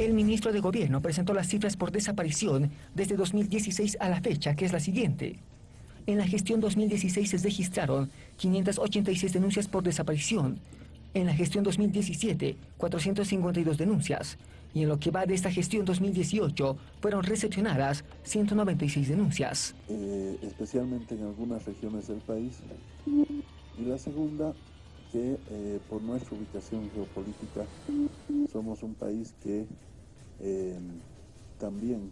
El ministro de Gobierno presentó las cifras por desaparición desde 2016 a la fecha, que es la siguiente. En la gestión 2016 se registraron 586 denuncias por desaparición. En la gestión 2017, 452 denuncias. Y en lo que va de esta gestión 2018, fueron recepcionadas 196 denuncias. Especialmente en algunas regiones del país. Y la segunda, que eh, por nuestra ubicación geopolítica somos un país que eh, también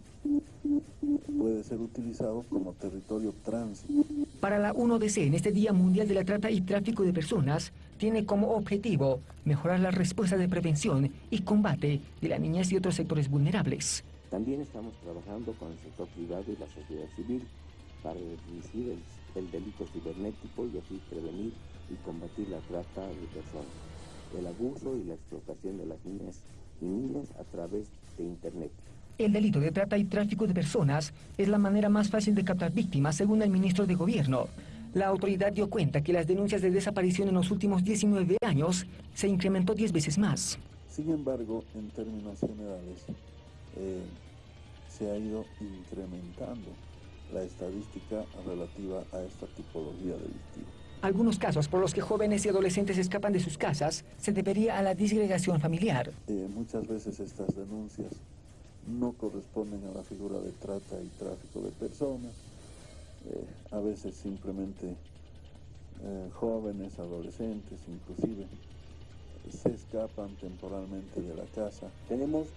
puede ser utilizado como territorio tránsito. Para la 1DC, en este Día Mundial de la Trata y Tráfico de Personas, tiene como objetivo mejorar la respuesta de prevención y combate de la niñez y otros sectores vulnerables. También estamos trabajando con el sector privado y la sociedad civil para reducir el, delito cibernético y así prevenir y combatir la trata de personas, el abuso y la explotación de las niñas y niños a través de Internet. El delito de trata y tráfico de personas es la manera más fácil de captar víctimas, según el ministro de Gobierno. La autoridad dio cuenta que las denuncias de desaparición en los últimos 19 años se incrementó 10 veces más. Sin embargo, en términos generales, eh, se ha ido incrementando la estadística relativa a esta tipología delictiva. Algunos casos por los que jóvenes y adolescentes escapan de sus casas se debería a la disgregación familiar. Eh, muchas veces estas denuncias no corresponden a la figura de trata y tráfico de personas, eh, a veces simplemente eh, jóvenes, adolescentes inclusive, se escapan temporalmente de la casa. Tenemos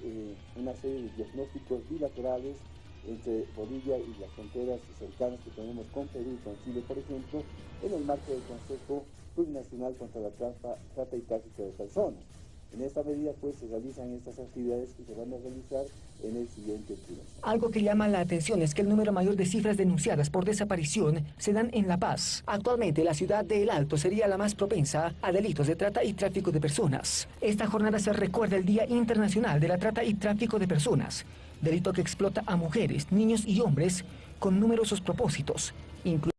una serie de diagnósticos bilaterales entre Bolivia y las fronteras cercanas que tenemos con Perú y con Chile, por ejemplo, en el marco del Consejo Plurinacional contra la Trata, y Tráfico de Personas. En esta medida, pues, se realizan estas actividades que se van a realizar en el siguiente trimestre. Algo que llama la atención es que el número mayor de cifras denunciadas por desaparición se dan en La Paz. Actualmente, la ciudad de El Alto sería la más propensa a delitos de trata y tráfico de personas. Esta jornada se recuerda el Día Internacional de la Trata y Tráfico de Personas, delito que explota a mujeres, niños y hombres con numerosos propósitos, incluyendo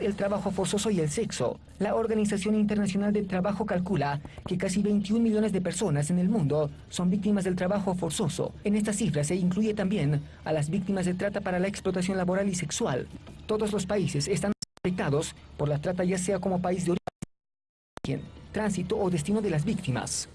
el trabajo forzoso y el sexo. La Organización Internacional del Trabajo calcula que casi 21 millones de personas en el mundo son víctimas del trabajo forzoso. En esta cifra se incluye también a las víctimas de trata para la explotación laboral y sexual. Todos los países están afectados por la trata ya sea como país de origen, tránsito o destino de las víctimas.